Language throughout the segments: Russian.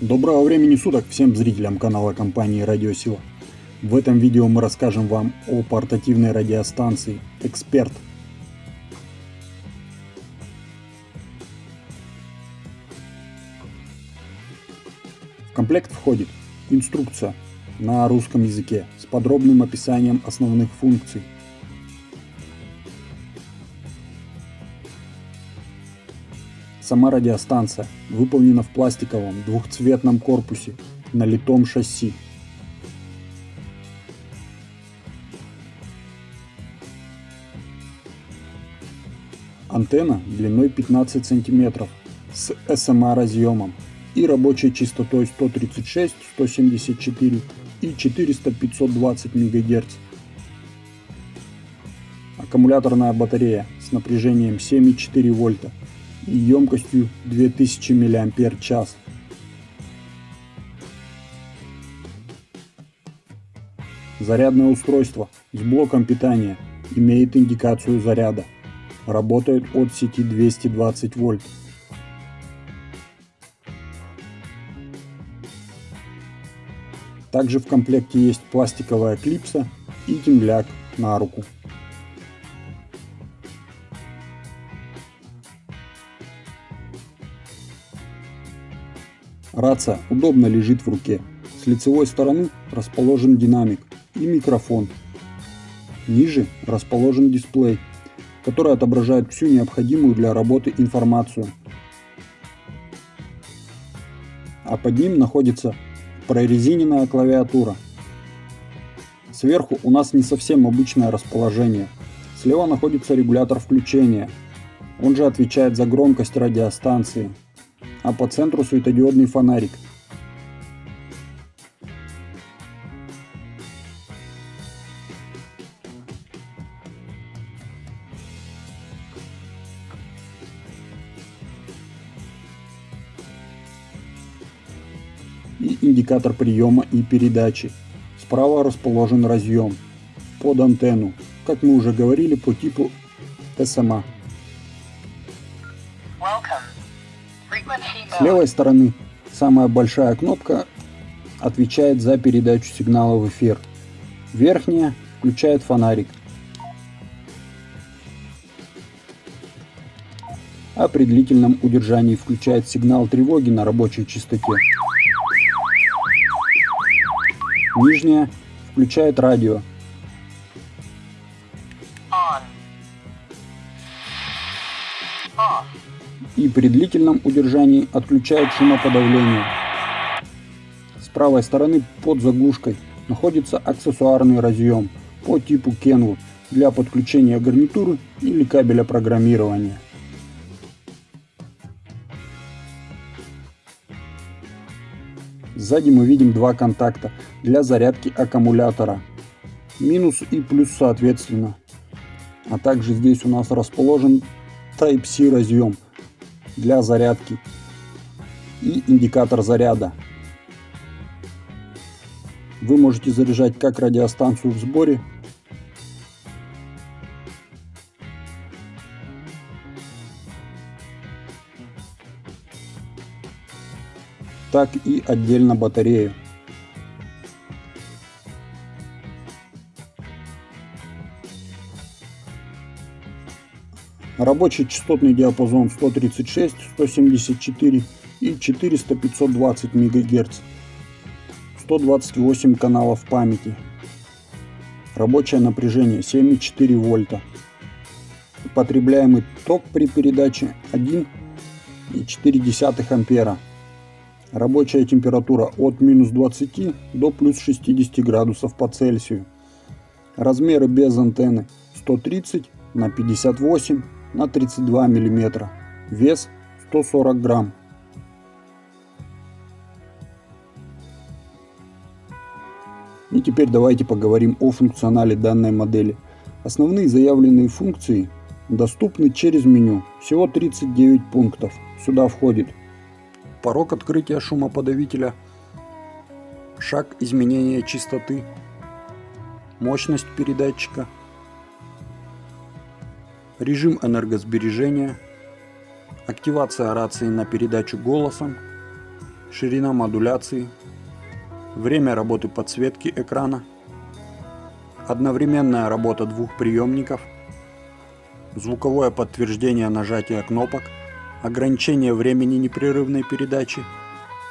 Доброго времени суток всем зрителям канала компании Радиосила. В этом видео мы расскажем вам о портативной радиостанции «Эксперт». В комплект входит инструкция на русском языке с подробным описанием основных функций, Сама радиостанция выполнена в пластиковом двухцветном корпусе на литом шасси. Антенна длиной 15 см с SMA разъемом и рабочей частотой 136, 174 и 400-520 МГц. Аккумуляторная батарея с напряжением 7,4 вольта и емкостью 2000 мАч. Зарядное устройство с блоком питания имеет индикацию заряда. Работает от сети 220 вольт. Также в комплекте есть пластиковая клипса и темляк на руку. Рация удобно лежит в руке. С лицевой стороны расположен динамик и микрофон. Ниже расположен дисплей, который отображает всю необходимую для работы информацию. А под ним находится прорезиненная клавиатура. Сверху у нас не совсем обычное расположение. Слева находится регулятор включения. Он же отвечает за громкость радиостанции а по центру светодиодный фонарик. и индикатор приема и передачи. Справа расположен разъем под антенну, как мы уже говорили по типу SMA. С левой стороны самая большая кнопка отвечает за передачу сигнала в эфир. Верхняя включает фонарик. А при длительном удержании включает сигнал тревоги на рабочей частоте. Нижняя включает радио. On. Off и при длительном удержании отключает шумоподавление. С правой стороны под заглушкой находится аксессуарный разъем по типу Kenwood для подключения гарнитуры или кабеля программирования. Сзади мы видим два контакта для зарядки аккумулятора. Минус и плюс соответственно. А также здесь у нас расположен Type-C разъем для зарядки и индикатор заряда. Вы можете заряжать как радиостанцию в сборе, так и отдельно батарею. Рабочий частотный диапазон 136, 174 и 400-520 МГц. 128 каналов памяти. Рабочее напряжение 7,4 вольта. Потребляемый ток при передаче 1,4 ампера. Рабочая температура от минус 20 до плюс 60 градусов по Цельсию. Размеры без антенны 130 на 58 на 32 мм. Вес 140 грамм. И теперь давайте поговорим о функционале данной модели. Основные заявленные функции доступны через меню. Всего 39 пунктов. Сюда входит порог открытия шумоподавителя, шаг изменения частоты, мощность передатчика, режим энергосбережения, активация рации на передачу голосом, ширина модуляции, время работы подсветки экрана, одновременная работа двух приемников, звуковое подтверждение нажатия кнопок, ограничение времени непрерывной передачи.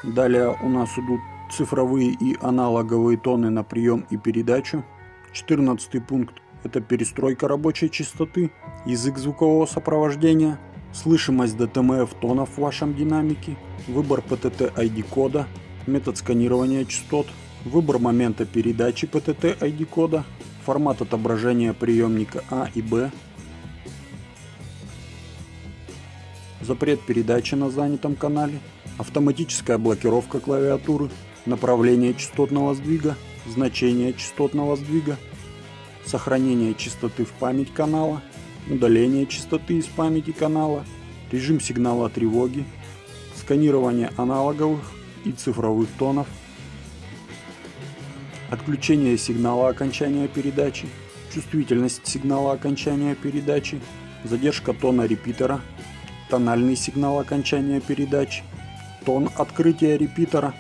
Далее у нас идут цифровые и аналоговые тоны на прием и передачу. 14 пункт это перестройка рабочей частоты, язык звукового сопровождения, слышимость DTMF тонов в вашем динамике, выбор PTT ID кода, метод сканирования частот, выбор момента передачи PTT ID кода, формат отображения приемника А и Б, запрет передачи на занятом канале, автоматическая блокировка клавиатуры, направление частотного сдвига, значение частотного сдвига, сохранение частоты в память канала, удаление частоты из памяти канала, режим сигнала тревоги, сканирование аналоговых и цифровых тонов, отключение сигнала окончания передачи, чувствительность сигнала окончания передачи, задержка тона репитера, тональный сигнал окончания передачи, тон открытия репитера,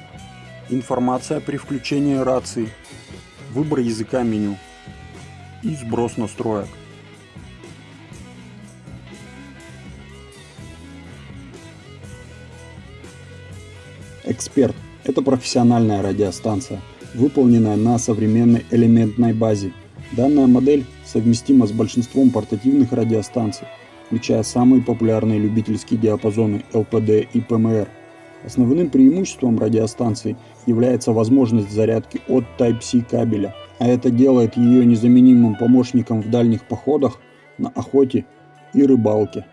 информация при включении рации, выбор языка меню и сброс настроек. Эксперт – это профессиональная радиостанция, выполненная на современной элементной базе. Данная модель совместима с большинством портативных радиостанций, включая самые популярные любительские диапазоны LPD и PMR. Основным преимуществом радиостанции является возможность зарядки от Type-C кабеля – а это делает ее незаменимым помощником в дальних походах, на охоте и рыбалке.